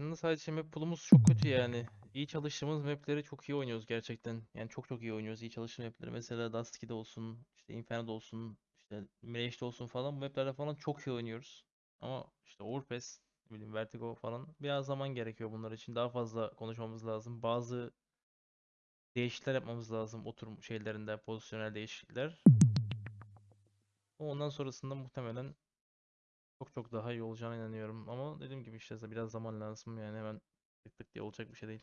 farkında sadece map pool'umuz çok kötü yani. İyi çalıştığımız mapleri çok iyi oynuyoruz gerçekten. Yani çok çok iyi oynuyoruz iyi çalıştığımız mapleri. Mesela Dust 2'de olsun, işte Inferno'da olsun, işte Mirage'de olsun falan bu maplerde falan çok iyi oynuyoruz. Ama işte Overpass, ne bileyim Vertigo falan biraz zaman gerekiyor bunlar için. Daha fazla konuşmamız lazım. Bazı değişiklikler yapmamız lazım oturum şeylerinde, pozisyonel değişiklikler. Ondan sonrasında muhtemelen çok daha iyi olacağına inanıyorum. Ama dediğim gibi işte biraz zaman lazım yani hemen tık tık diye olacak bir şey değil.